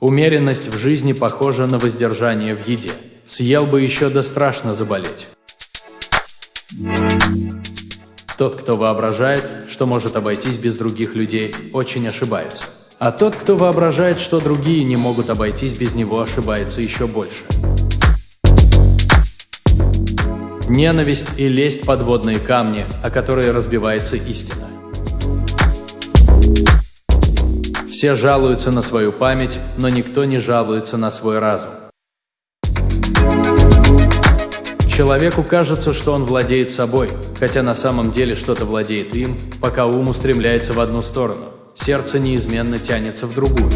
Умеренность в жизни похожа на воздержание в еде. Съел бы еще да страшно заболеть. Тот, кто воображает, что может обойтись без других людей, очень ошибается. А тот, кто воображает, что другие не могут обойтись без него, ошибается еще больше. Ненависть и лесть – подводные камни, о которые разбивается истина. Все жалуются на свою память, но никто не жалуется на свой разум. Человеку кажется, что он владеет собой, хотя на самом деле что-то владеет им, пока ум устремляется в одну сторону. Сердце неизменно тянется в другую.